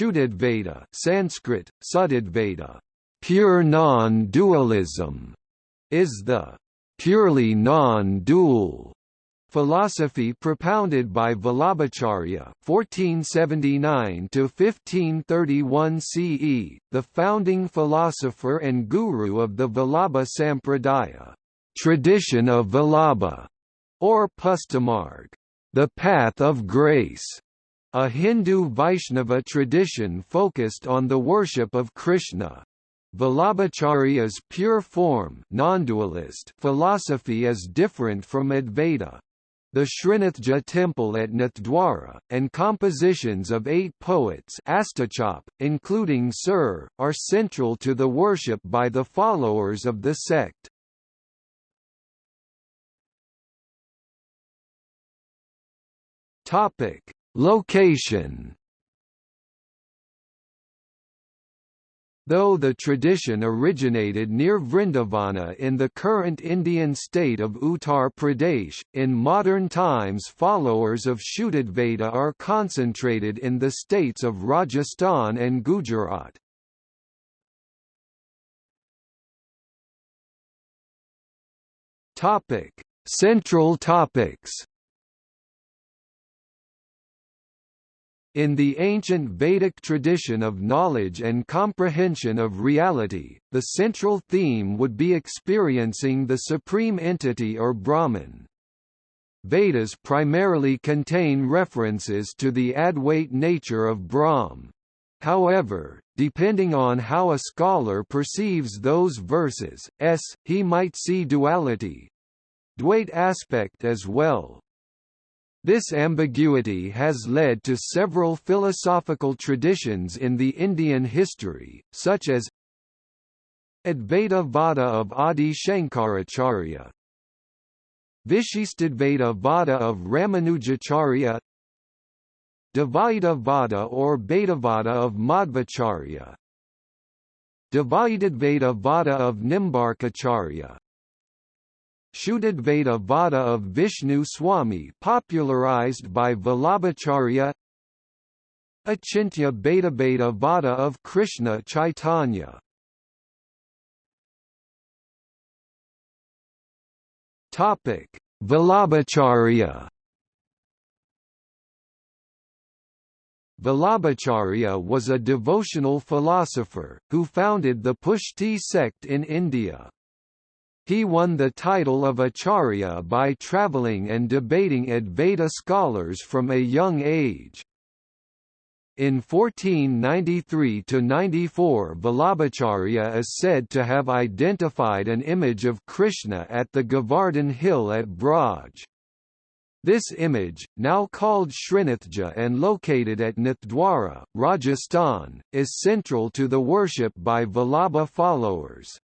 Shuddhadvaita Sanskrit, Suddhadvaita, pure non-dualism, is the purely non-dual Philosophy propounded by Vallabhacharya (1479–1531 CE), the founding philosopher and guru of the Vallabha Sampradaya, tradition of Vallabha, or Pushtimarg, the path of grace, a Hindu Vaishnava tradition focused on the worship of Krishna. Vallabhacharya's pure form non-dualist philosophy is different from Advaita, the Srinathji temple at Nathdwara, and compositions of eight poets including Sur, are central to the worship by the followers of the sect. Location Though the tradition originated near Vrindavana in the current Indian state of Uttar Pradesh, in modern times followers of Shuddhadvaita are concentrated in the states of Rajasthan and Gujarat. Central topics In the ancient Vedic tradition of knowledge and comprehension of reality, the central theme would be experiencing the supreme entity or Brahman. Vedas primarily contain references to the Advait nature of Brahm. However, depending on how a scholar perceives those verses, s, he might see duality Dvait aspect as well. This ambiguity has led to several philosophical traditions in the Indian history, such as Advaita Vada of Adi Shankaracharya Vishishtadvaita Vada of Ramanujacharya Dvaita Vada or Bhaitavada of Madhvacharya Dvaitadvaita Vada of Nimbarkacharya Shuddhadvaita Vada of Vishnu Swami popularized by Vallabhacharya. Achintya Bhedabheda Vada of Krishna Chaitanya. Vallabhacharya. Vallabhacharya was a devotional philosopher, who founded the Pushti sect in India. He won the title of Acharya by travelling and debating Advaita scholars from a young age. In 1493–94 Vallabhacharya is said to have identified an image of Krishna at the Govardhan hill at Braj. This image, now called Srinathji and located at Nathdwara, Rajasthan, is central to the worship by Vallabha followers.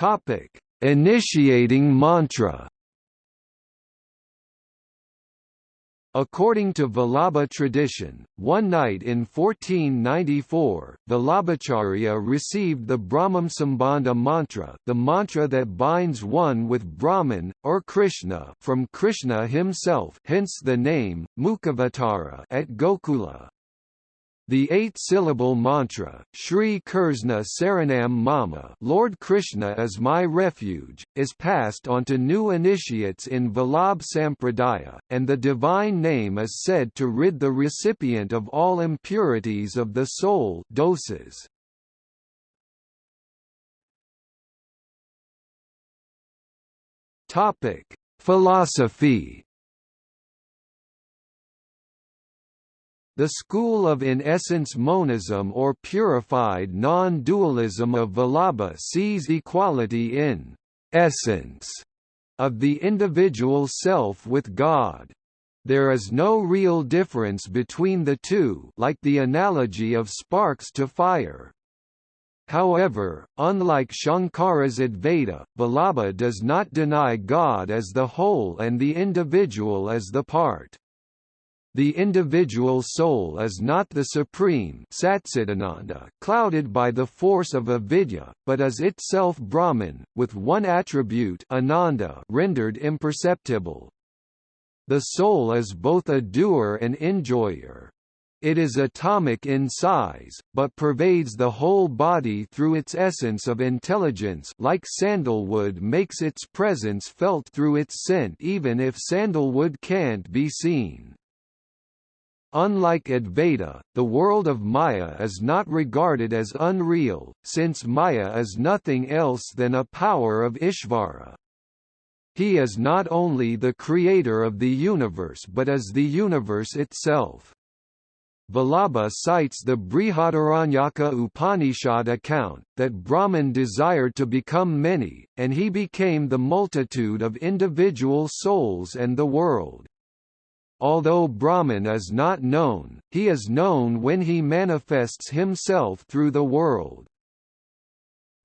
Topic: Initiating mantra. According to Vallabha tradition, one night in 1494, Vallabhacharya received the Brahmam Sambandha mantra the mantra that binds one with Brahman, or Krishna from Krishna himself hence the name, Mukhavatara at Gokula. The eight-syllable mantra, Shri Krishna Saranam Mama Lord Krishna is my refuge, is passed on to new initiates in Vallabh Sampradaya, and the divine name is said to rid the recipient of all impurities of the soul doshas. Philosophy The school of in essence monism or purified non-dualism of Vallabha sees equality in essence of the individual self with God. There is no real difference between the two like the analogy of sparks to fire. However, unlike Shankara's Advaita, Vallabha does not deny God as the whole and the individual as the part. The individual soul is not the supreme clouded by the force of avidya, but is itself Brahman, with one attribute ananda rendered imperceptible. The soul is both a doer and enjoyer. It is atomic in size, but pervades the whole body through its essence of intelligence like sandalwood makes its presence felt through its scent even if sandalwood can't be seen. Unlike Advaita, the world of Maya is not regarded as unreal, since Maya is nothing else than a power of Ishvara. He is not only the creator of the universe but is the universe itself. Vallabha cites the Brihadaranyaka Upanishad account, that Brahman desired to become many, and he became the multitude of individual souls and the world. Although Brahman is not known, he is known when he manifests himself through the world.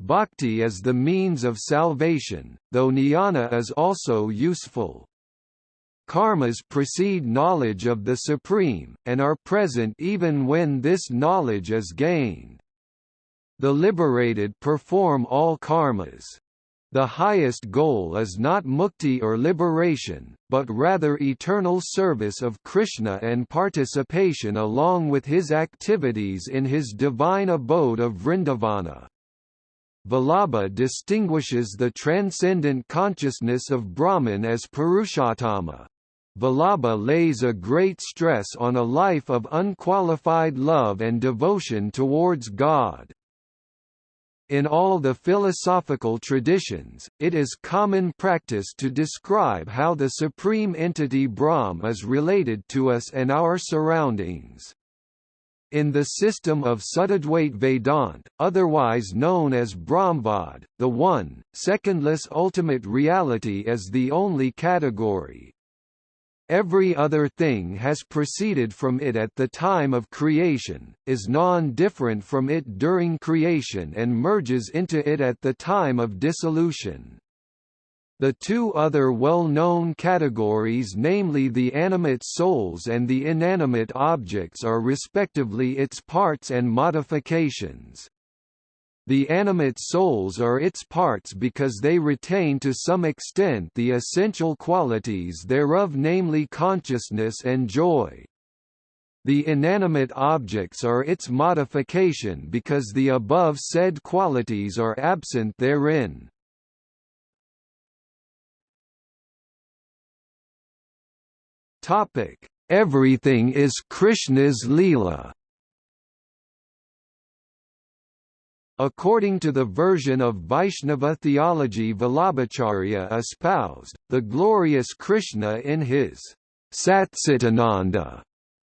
Bhakti is the means of salvation, though jnana is also useful. Karmas precede knowledge of the Supreme, and are present even when this knowledge is gained. The liberated perform all karmas. The highest goal is not mukti or liberation, but rather eternal service of Krishna and participation along with his activities in his divine abode of Vrindavana. Vallabha distinguishes the transcendent consciousness of Brahman as Purushottama. Vallabha lays a great stress on a life of unqualified love and devotion towards God. In all the philosophical traditions, it is common practice to describe how the supreme entity Brahm is related to us and our surroundings. In the system of Shuddhadvait Vedant, otherwise known as Brahmvad, the one, secondless ultimate reality is the only category, Every other thing has proceeded from it at the time of creation, is non-different from it during creation and merges into it at the time of dissolution. The two other well-known categories namely the animate souls and the inanimate objects are respectively its parts and modifications. The animate souls are its parts because they retain to some extent the essential qualities thereof namely consciousness and joy. The inanimate objects are its modification because the above said qualities are absent therein. Everything is Krishna's Leela According to the version of Vaishnava theology Vallabhacharya espoused, the glorious Krishna in his Satcitananda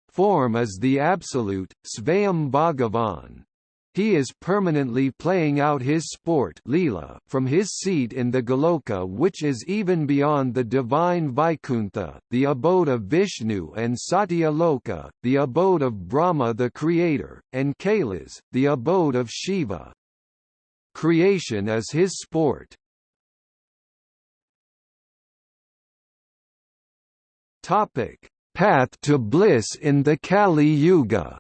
form is the absolute, Svayam Bhagavan. He is permanently playing out his sport Leela from his seat in the Goloka which is even beyond the divine Vaikuntha, the abode of Vishnu and Satya Loka, the abode of Brahma the Creator, and Kailas, the abode of Shiva. Creation is his sport. Topic: Path to bliss in the Kali Yuga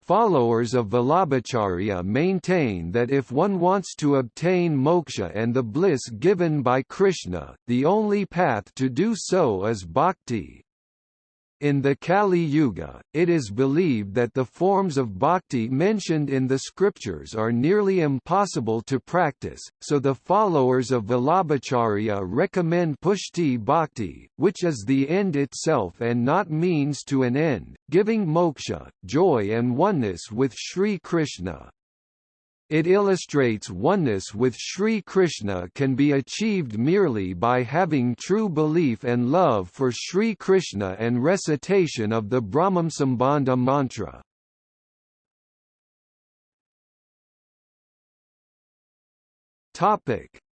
Followers of Vallabhacharya maintain that if one wants to obtain moksha and the bliss given by Krishna, the only path to do so is bhakti. In the Kali Yuga, it is believed that the forms of bhakti mentioned in the scriptures are nearly impossible to practice, so the followers of Vallabhacharya recommend pushti bhakti, which is the end itself and not means to an end, giving moksha, joy and oneness with Sri Krishna. It illustrates oneness with Sri Krishna can be achieved merely by having true belief and love for Sri Krishna and recitation of the Brahmsambandha mantra.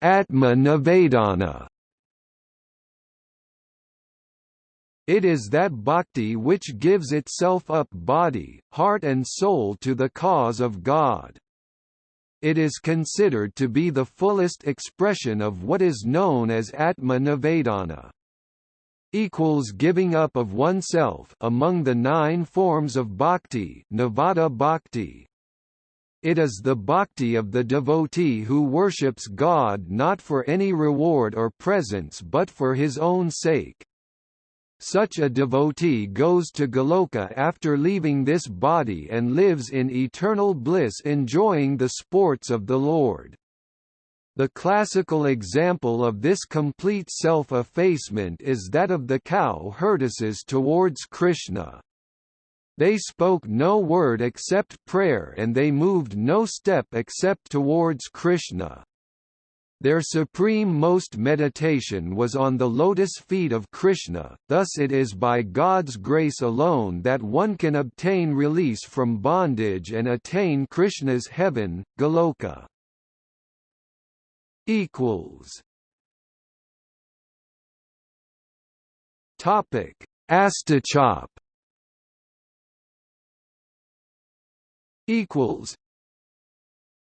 Atma Nivedana It is that bhakti which gives itself up body, heart and soul to the cause of God. It is considered to be the fullest expression of what is known as Atma Nivedana. Equals giving up of oneself among the nine forms of bhakti, Navadha bhakti. It is the bhakti of the devotee who worships God not for any reward or presents but for his own sake. Such a devotee goes to Goloka after leaving this body and lives in eternal bliss enjoying the sports of the Lord. The classical example of this complete self-effacement is that of the cow herdesses towards Krishna. They spoke no word except prayer and they moved no step except towards Krishna. Their supreme most meditation was on the lotus feet of Krishna, thus it is by God's grace alone that one can obtain release from bondage and attain Krishna's heaven, Goloka. Topic: Astachop equals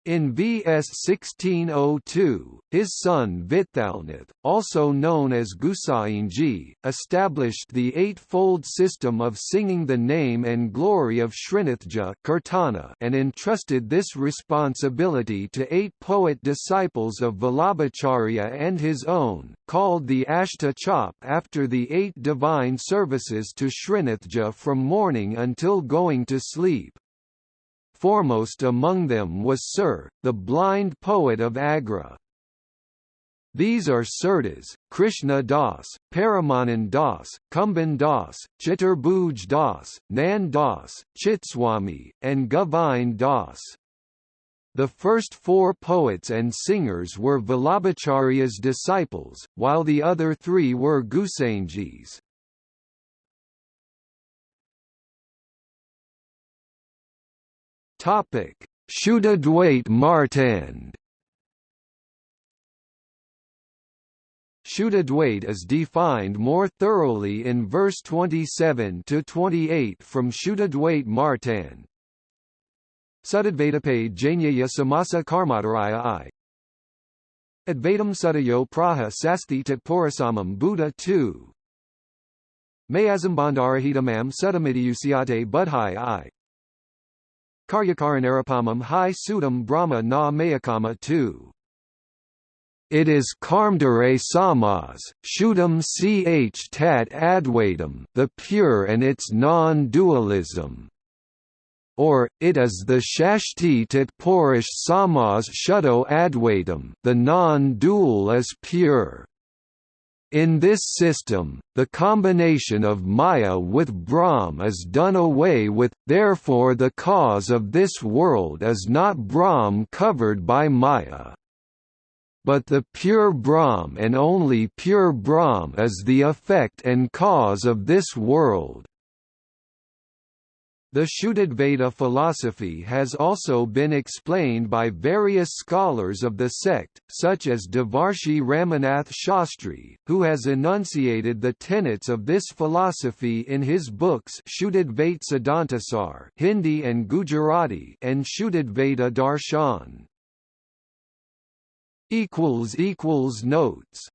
in VS 1602, his son Vithalnath, also known as Gusainji, established the eightfold system of singing the name and glory of Srinathji Kirtana and entrusted this responsibility to eight poet disciples of Vallabhacharya and his own, called the Ashta Chop after the eight divine services to Srinathji from morning until going to sleep. Foremost among them was Sir, the blind poet of Agra. These are Surdas, Krishna Das, Paramanand Das, Kumbhan Das, Chaturbhuj Das, Nand Das, Chitswami, and Govind Das. The first four poets and singers were Vallabhacharya's disciples, while the other three were Gusainjis. Topic: Martand Shuddhadvait is defined more thoroughly in verse 27 to 28 from Shuddhadvait Martand. Suddadvaitape Jainyaya Samasa Karmadaraya I. Advaitam Sudayo Praha Sasti Tat Purasamam Buddha 2. Mayazambandarahitamam Sudamidiyusiate Budhai I. Karyakaranarapamam Hi Sudam Brahma Na Mayakama 2. It is Karmdare Samas, Shudam Ch Tat Advaitam the pure and its non-dualism. Or, it is the Shashti Tat Porish Samas Shuddho Advaitam the non-dual as pure. In this system, the combination of Maya with Brahm is done away with, therefore the cause of this world is not Brahm covered by Maya. But the pure Brahm and only pure Brahm is the effect and cause of this world. The Shuddhadvaita philosophy has also been explained by various scholars of the sect, such as Devarshi Ramanath Shastri, who has enunciated the tenets of this philosophy in his books Shuddhadvaita Siddhantasar Hindi and Gujarati and Shuddhadvaita Darshan. Notes